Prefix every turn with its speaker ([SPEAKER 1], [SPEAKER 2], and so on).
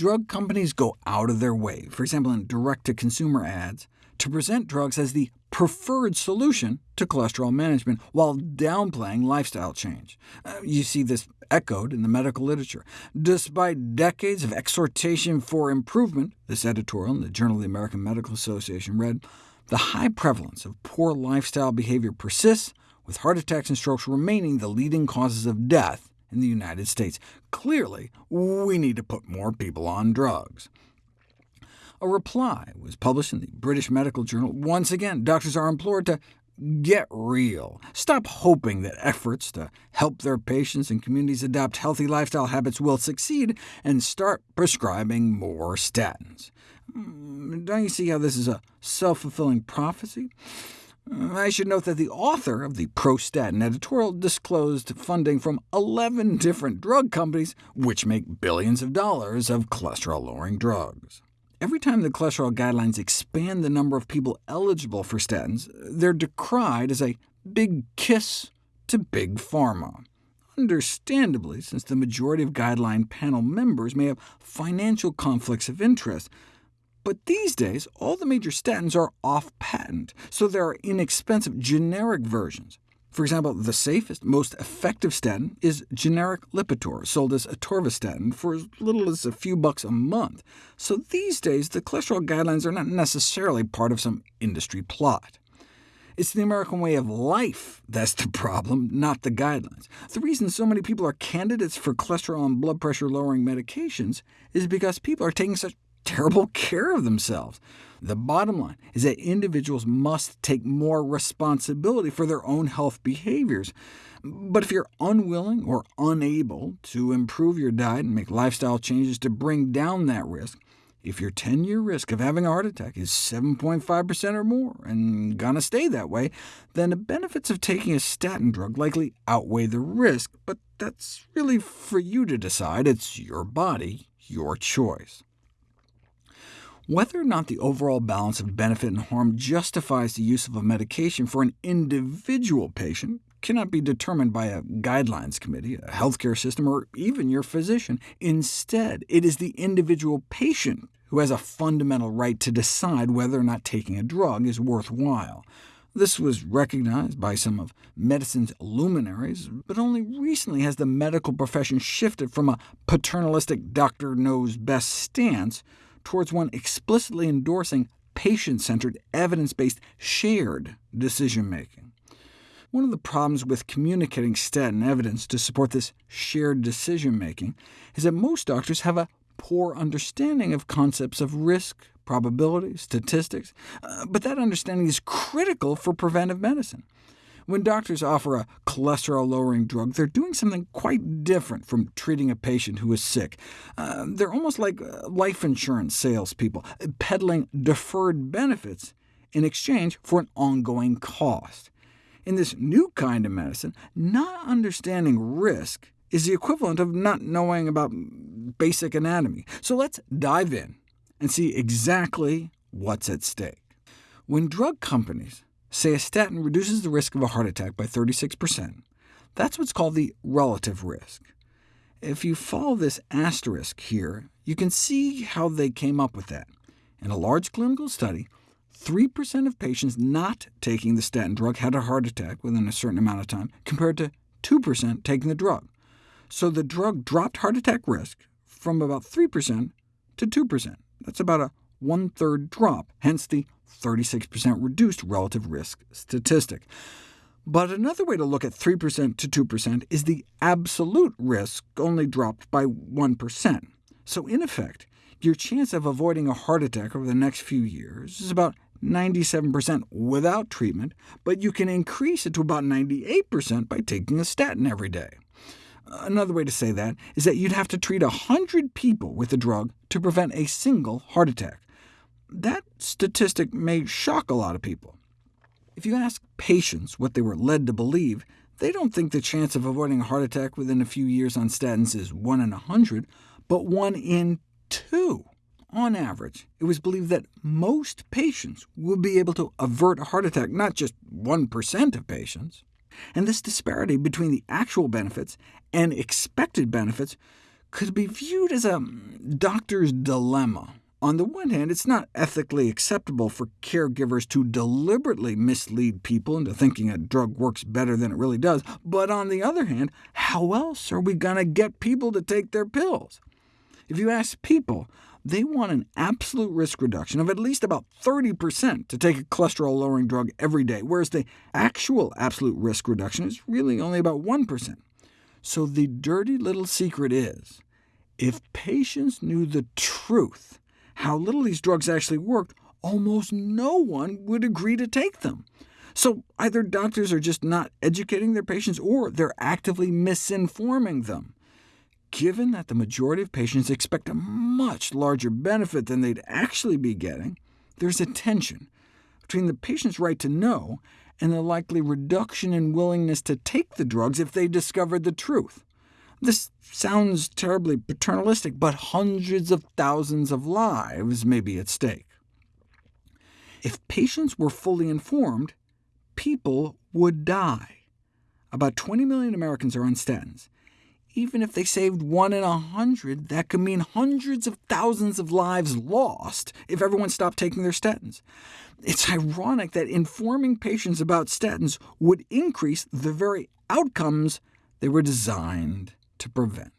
[SPEAKER 1] drug companies go out of their way, for example in direct-to-consumer ads, to present drugs as the preferred solution to cholesterol management, while downplaying lifestyle change. Uh, you see this echoed in the medical literature. Despite decades of exhortation for improvement, this editorial in the Journal of the American Medical Association read, the high prevalence of poor lifestyle behavior persists, with heart attacks and strokes remaining the leading causes of death in the United States. Clearly, we need to put more people on drugs. A reply was published in the British Medical Journal. Once again, doctors are implored to get real. Stop hoping that efforts to help their patients and communities adopt healthy lifestyle habits will succeed, and start prescribing more statins. Hmm, don't you see how this is a self-fulfilling prophecy? I should note that the author of the pro-statin editorial disclosed funding from 11 different drug companies, which make billions of dollars of cholesterol-lowering drugs. Every time the cholesterol guidelines expand the number of people eligible for statins, they're decried as a big kiss to big pharma. Understandably, since the majority of guideline panel members may have financial conflicts of interest. But these days, all the major statins are off patent, so there are inexpensive generic versions. For example, the safest, most effective statin is generic Lipitor, sold as atorvastatin for as little as a few bucks a month. So these days, the cholesterol guidelines are not necessarily part of some industry plot. It's the American way of life that's the problem, not the guidelines. The reason so many people are candidates for cholesterol and blood pressure-lowering medications is because people are taking such terrible care of themselves. The bottom line is that individuals must take more responsibility for their own health behaviors. But if you're unwilling or unable to improve your diet and make lifestyle changes to bring down that risk, if your 10-year risk of having a heart attack is 7.5% or more, and gonna stay that way, then the benefits of taking a statin drug likely outweigh the risk, but that's really for you to decide. It's your body, your choice. Whether or not the overall balance of benefit and harm justifies the use of a medication for an individual patient cannot be determined by a guidelines committee, a healthcare system, or even your physician. Instead, it is the individual patient who has a fundamental right to decide whether or not taking a drug is worthwhile. This was recognized by some of medicine's luminaries, but only recently has the medical profession shifted from a paternalistic doctor knows best stance towards one explicitly endorsing patient-centered, evidence-based, shared decision-making. One of the problems with communicating statin evidence to support this shared decision-making is that most doctors have a poor understanding of concepts of risk, probability, statistics, uh, but that understanding is critical for preventive medicine. When doctors offer a cholesterol-lowering drug, they're doing something quite different from treating a patient who is sick. Uh, they're almost like uh, life insurance salespeople, peddling deferred benefits in exchange for an ongoing cost. In this new kind of medicine, not understanding risk is the equivalent of not knowing about basic anatomy. So let's dive in and see exactly what's at stake. When drug companies say a statin reduces the risk of a heart attack by 36%. That's what's called the relative risk. If you follow this asterisk here, you can see how they came up with that. In a large clinical study, 3% of patients not taking the statin drug had a heart attack within a certain amount of time, compared to 2% taking the drug. So the drug dropped heart attack risk from about 3% to 2%. That's about a one-third drop, hence the 36% reduced relative risk statistic. But another way to look at 3% to 2% is the absolute risk only dropped by 1%. So in effect, your chance of avoiding a heart attack over the next few years is about 97% without treatment, but you can increase it to about 98% by taking a statin every day. Another way to say that is that you'd have to treat 100 people with the drug to prevent a single heart attack. That statistic may shock a lot of people. If you ask patients what they were led to believe, they don't think the chance of avoiding a heart attack within a few years on statins is 1 in 100, but 1 in 2. On average, it was believed that most patients would be able to avert a heart attack, not just 1% of patients. And this disparity between the actual benefits and expected benefits could be viewed as a doctor's dilemma. On the one hand, it's not ethically acceptable for caregivers to deliberately mislead people into thinking a drug works better than it really does, but on the other hand, how else are we going to get people to take their pills? If you ask people, they want an absolute risk reduction of at least about 30% to take a cholesterol-lowering drug every day, whereas the actual absolute risk reduction is really only about 1%. So the dirty little secret is, if patients knew the truth, how little these drugs actually worked, almost no one would agree to take them. So either doctors are just not educating their patients, or they're actively misinforming them. Given that the majority of patients expect a much larger benefit than they'd actually be getting, there's a tension between the patient's right to know and the likely reduction in willingness to take the drugs if they discovered the truth. This sounds terribly paternalistic, but hundreds of thousands of lives may be at stake. If patients were fully informed, people would die. About 20 million Americans are on statins. Even if they saved one in a hundred, that could mean hundreds of thousands of lives lost if everyone stopped taking their statins. It's ironic that informing patients about statins would increase the very outcomes they were designed to prevent.